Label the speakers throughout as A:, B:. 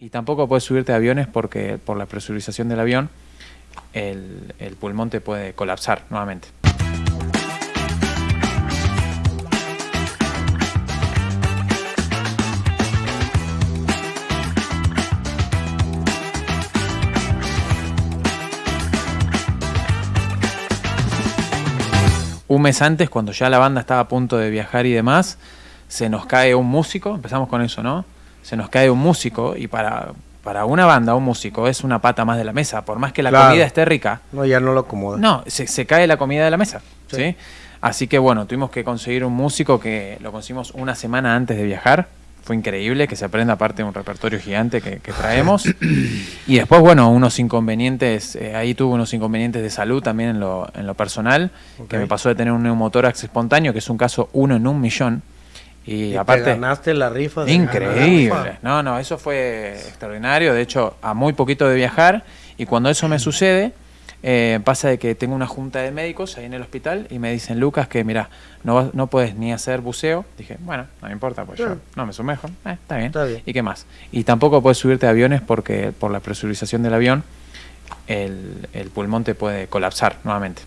A: Y tampoco puedes subirte a aviones porque por la presurización del avión el, el pulmón te puede colapsar nuevamente. Un mes antes, cuando ya la banda estaba a punto de viajar y demás, se nos cae un músico, empezamos con eso, ¿no? Se nos cae un músico y para, para una banda, un músico es una pata más de la mesa, por más que la comida esté rica.
B: No, ya no lo acomoda.
A: No, se, cae la comida de la mesa, sí. Así que bueno, tuvimos que conseguir un músico que lo conseguimos una semana antes de viajar. Fue increíble que se aprenda aparte de un repertorio gigante que, traemos. y después, bueno, unos inconvenientes, eh, ahí tuve unos inconvenientes de salud también en lo, en lo personal, que me pasó de tener un neumotórax espontáneo, que es un caso uno en un millón. Y, aparte.
B: ganaste la rifa.
A: increíble. No, no, eso fue extraordinario. De hecho, a muy poquito de viajar. Y cuando eso me sucede, eh, pasa de que tengo una junta de médicos ahí en el hospital y me dicen, Lucas, que mira, no, no puedes ni hacer buceo. Dije, bueno, no me importa, pues yo no me sumerjo. Eh, está, bien. está, bien. ¿Y qué más? Y tampoco puedes subirte a aviones porque por la presurización del avión el, el pulmón te puede colapsar nuevamente.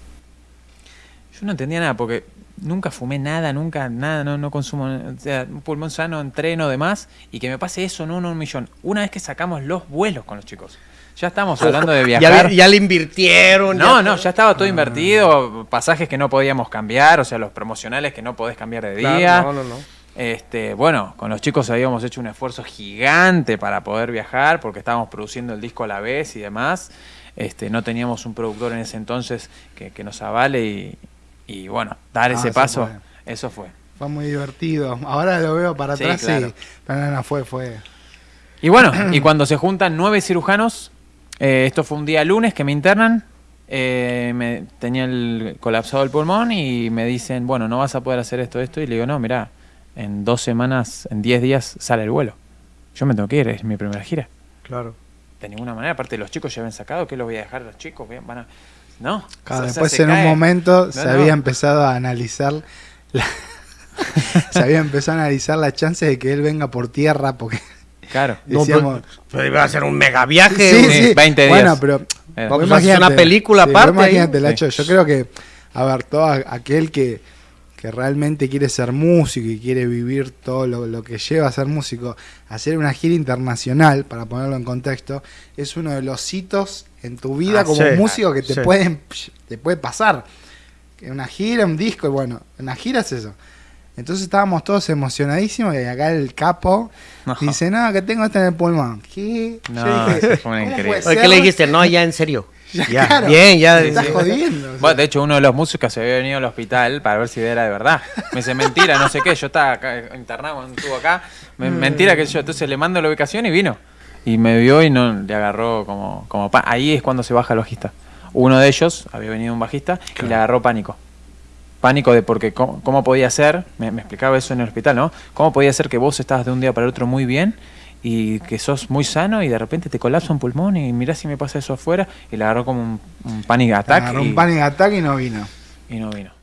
A: Yo no entendía nada porque nunca fumé nada, nunca nada, no, no consumo, o sea, un pulmón sano, entreno, demás, y que me pase eso, no, no un millón. Una vez que sacamos los vuelos con los chicos. Ya estamos hablando de viajar.
B: Ya, le invirtieron.
A: No, no, ya estaba todo invertido, pasajes que no podíamos cambiar, o sea, los promocionales que no podés cambiar de día. no, no, no. Este, bueno, con los chicos habíamos hecho un esfuerzo gigante para poder viajar porque estábamos produciendo el disco a la vez y demás. Este, no teníamos un productor en ese entonces que, que nos avale y, y bueno, dar ese ah, paso, eso fue.
C: Fue muy divertido. Ahora lo veo para atrás, sí. Pero no, fue, fue.
A: Y bueno, y cuando se juntan nueve cirujanos, eh, esto fue un día lunes que me internan, eh, me, tenía el colapsado el pulmón y me dicen, bueno, no vas a poder hacer esto, esto. Y le digo, no, mira, en dos semanas, en diez días sale el vuelo. Yo me tengo que ir, es mi primera gira.
C: Claro.
A: De ninguna manera, aparte los chicos ya habían sacado, ¿qué los voy a dejar los chicos? Van a, ¿no?
C: después en un momento se había empezado a analizar se había empezado a analizar la chance de que él venga por tierra porque
A: claro
B: decíamos, pero, iba a ser un mega viaje
C: sí, sí. 20 días bueno pero
B: eh. una película aparte
C: imagínate Lacho, yo creo que a ver todo aquel que que realmente quiere ser músico y quiere vivir todo lo, que lleva a ser músico, hacer una gira internacional, para ponerlo en contexto, es uno de los hitos en tu vida ah, como músico que te, pueden, te puede pasar. Una gira, un disco, y bueno, una gira es eso. Entonces estábamos todos emocionadísimos y acá el capo dice, no, que tengo esto en el pulmón. ¿Qué?
A: No, dije, fue increíble.
B: ¿Qué le dijiste? No, ya en serio.
C: Ya,
B: bien, ya.
C: estás jodiendo.
A: Bueno, de hecho, uno de los músicos se había venido al hospital para ver si era de verdad. Me dice, mentira, no sé qué. Yo estaba acá, internado, estuvo acá. Mm. Mentira que yo. Entonces le mando la ubicación y vino. Y me vio y no le agarró como, como Ahí es cuando se baja el bajista. Uno de ellos, había venido un bajista, y le agarró pánico. Pánico de porque cómo, podía ser, me, me, explicaba eso en el hospital, ¿no? ¿Cómo podía ser que vos estabas de un día para el otro muy bien y que sos muy sano y de repente te colapsa un pulmón y mirá si me pasa eso afuera y le agarró como un, un panic attack.
C: un panic attack y no vino.
A: Y no vino.